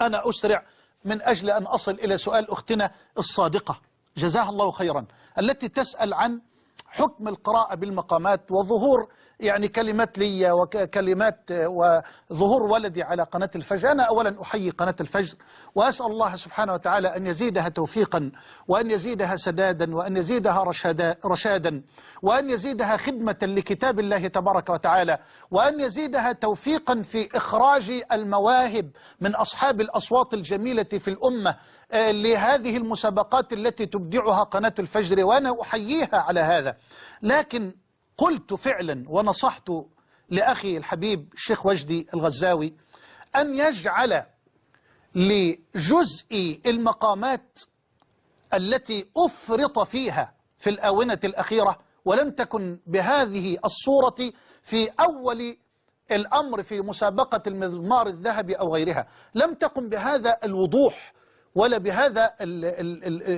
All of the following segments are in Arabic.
أنا أسرع من أجل أن أصل إلى سؤال أختنا الصادقة. جزاها الله خيرا. التي تسأل عن حكم القراءة بالمقامات وظهور يعني كلمات لي وكلمات وظهور ولدي على قناة الفجر. أنا أولا أحيي قناة الفجر وأسأل الله سبحانه وتعالى أن يزيدها توفيقا وأن يزيدها سدادا وأن يزيدها رشادا, رشادا وأن يزيدها خدمة لكتاب الله تبارك وتعالى وأن يزيدها توفيقا في إخراج المواهب من أصحاب الأصوات الجميلة في الأمة آه، لهذه المسابقات التي تبدعها قناة الفجر وأنا أحييها على هذا. لكن قلت فعلا ونصحت لأخي الحبيب الشيخ وجدي الغزاوي أن يجعل لجزء المقامات التي أفرط فيها في الآونة الأخيرة ولم تكن بهذه الصورة في أول الأمر في مسابقة المزمار الذهبي أو غيرها. لم تكن بهذا الوضوح ولا بهذا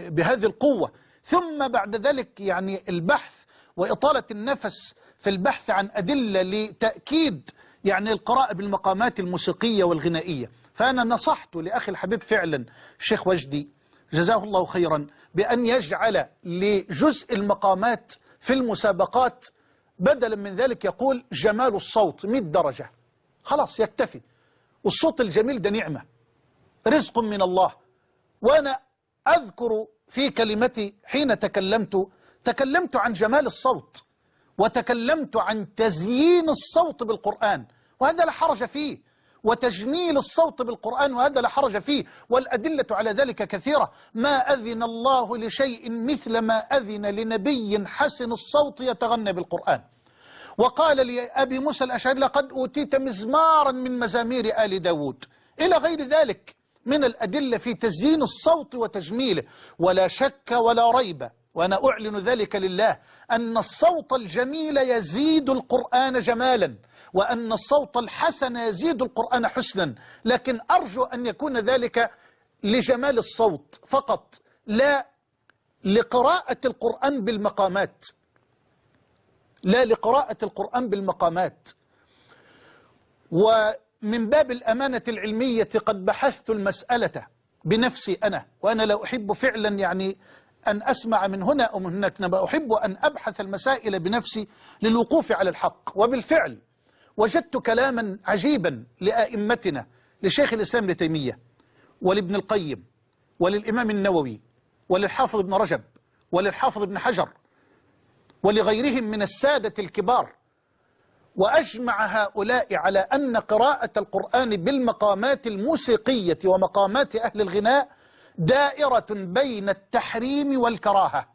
بهذه القوة. ثم بعد ذلك يعني البحث وإطالة النفس في البحث عن أدلة لتأكيد يعني القراءة بالمقامات الموسيقية والغنائية. فأنا نصحت لأخي الحبيب فعلا الشيخ وجدي جزاه الله خيرا بأن يجعل لجزء المقامات في المسابقات بدلا من ذلك يقول جمال الصوت 100 درجة. خلاص يكتفي. والصوت الجميل ده نعمة. رزق من الله. وأنا أذكر في كلمتي حين تكلمت تكلمت عن جمال الصوت وتكلمت عن تزيين الصوت بالقرآن وهذا لا حرج فيه وتجميل الصوت بالقرآن وهذا لا حرج فيه والأدلة على ذلك كثيرة. ما أذن الله لشيء مثل ما أذن لنبي حسن الصوت يتغنى بالقرآن. وقال لأبي موسى الأشعري لقد أوتيت مزمارا من مزامير آل داود. إلى غير ذلك من الأدلة في تزيين الصوت وتجميله ولا شك ولا ريب وأنا أعلن ذلك لله أن الصوت الجميل يزيد القرآن جمالا وأن الصوت الحسن يزيد القرآن حسنا. لكن أرجو أن يكون ذلك لجمال الصوت فقط لا لقراءة القرآن بالمقامات. لا لقراءة القرآن بالمقامات. ومن باب الأمانة العلمية قد بحثت المسألة بنفسي أنا وأنا لا أحب فعلا يعني أن أسمع من هنا أو من هناك. نبا أحب أن أبحث المسائل بنفسي للوقوف على الحق. وبالفعل وجدت كلاما عجيبا لآئمتنا لشيخ الإسلام ابن تيمية ولابن القيم وللإمام النووي وللحافظ ابن رجب وللحافظ ابن حجر ولغيرهم من السادة الكبار. وأجمع هؤلاء على أن قراءة القرآن بالمقامات الموسيقية ومقامات أهل الغناء دائرة بين التحريم والكراهة.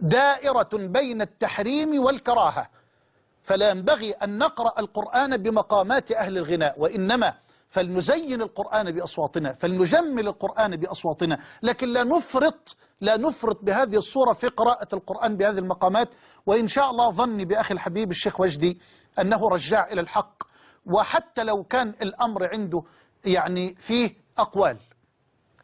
دائرة بين التحريم والكراهة. فلا ينبغي أن نقرأ القرآن بمقامات أهل الغناء وإنما فلنزين القرآن بأصواتنا فلنجمل القرآن بأصواتنا. لكن لا نفرط لا نفرط بهذه الصورة في قراءة القرآن بهذه المقامات. وإن شاء الله ظني بأخي الحبيب الشيخ وجدي أنه رجاع إلى الحق. وحتى لو كان الأمر عنده يعني فيه أقوال.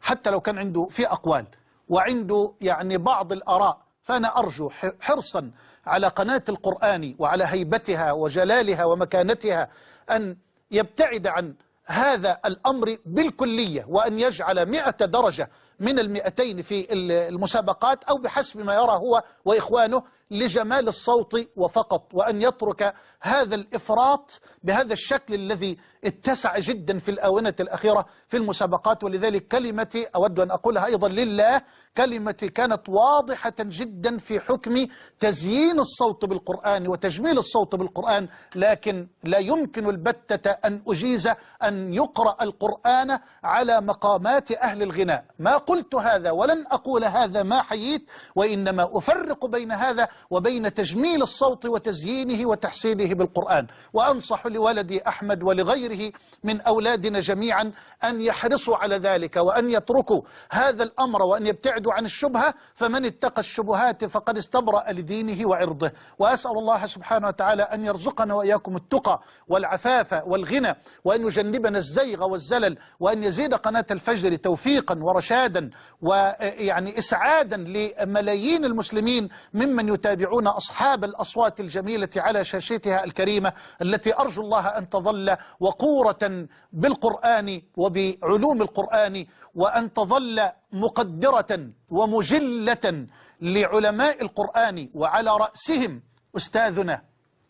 حتى لو كان عنده في أقوال وعنده يعني بعض الآراء فأنا أرجو حرصا على قناة القرآن وعلى هيبتها وجلالها ومكانتها أن يبتعد عن هذا الأمر بالكلية وأن يجعل مئة درجة من المئتين في المسابقات أو بحسب ما يرى هو وإخوانه لجمال الصوت وفقط وأن يترك هذا الإفراط بهذا الشكل الذي اتسع جدا في الآونة الأخيرة في المسابقات. ولذلك كلمتي أود أن أقولها أيضا لله كلمتي كانت واضحة جدا في حكم تزيين الصوت بالقرآن وتجميل الصوت بالقرآن لكن لا يمكن البتة أن أجيز أن يقرأ القرآن على مقامات أهل الغناء. ما قلت هذا ولن أقول هذا ما حييت وإنما أفرق بين هذا وبين تجميل الصوت وتزيينه وتحسينه بالقرآن. وأنصح لولدي أحمد ولغيره من أولادنا جميعا أن يحرصوا على ذلك وأن يتركوا هذا الأمر وأن يبتعدوا عن الشبهة فمن اتقى الشبهات فقد استبرأ لدينه وعرضه. وأسأل الله سبحانه وتعالى أن يرزقنا وإياكم التقى والعفاف والغنى وأن يجنبنا الزيغ والزلل وأن يزيد قناة الفجر توفيقا ورشادا. ويعني إسعادا لملايين المسلمين ممن يتابعون أصحاب الأصوات الجميلة على شاشتها الكريمة التي أرجو الله أن تظل وقورة بالقرآن وبعلوم القرآن وأن تظل مقدرة ومجلة لعلماء القرآن وعلى رأسهم أستاذنا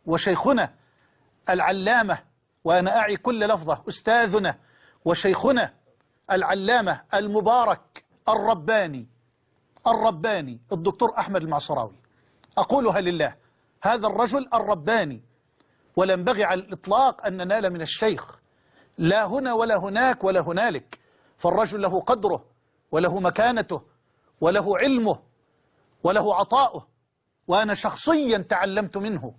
وشيخنا العلامة وأنا أعي كل لفظة أستاذنا وشيخنا العلامة المبارك الرباني الرباني الدكتور أحمد المعصراوي. أقولها لله هذا الرجل الرباني. ولا ينبغي على الإطلاق أن ننال من الشيخ لا هنا ولا هناك ولا هنالك. فالرجل له قدره وله مكانته وله علمه وله عطاؤه. وأنا شخصيا تعلمت منه.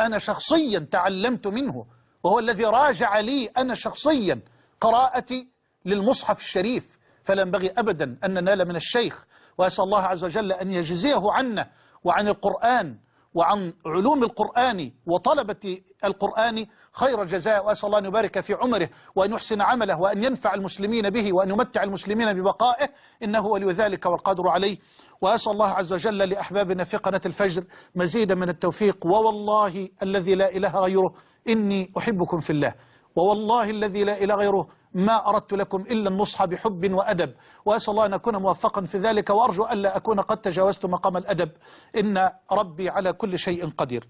أنا شخصيا تعلمت منه. وهو الذي راجع لي أنا شخصيا قراءتي للمصحف الشريف فلا ينبغي أبدا أن ننال من الشيخ وأسأل الله عز وجل أن يجزيه عنا وعن القرآن وعن علوم القرآن وطلبة القرآن خير الجزاء وأسأل الله أن يبارك في عمره وأن يحسن عمله وأن ينفع المسلمين به وأن يمتع المسلمين ببقائه إنه ولي ذلك والقادر عليه. وأسأل الله عز وجل لأحبابنا في قناة الفجر مزيدا من التوفيق ووالله الذي لا إله غيره إني أحبكم في الله ووالله الذي لا إله غيره ما أردت لكم إلا النصح بحب وأدب. وأسأل الله أن أكون موفقا في ذلك وأرجو ألا أكون قد تجاوزت مقام الأدب. إن ربي على كل شيء قدير.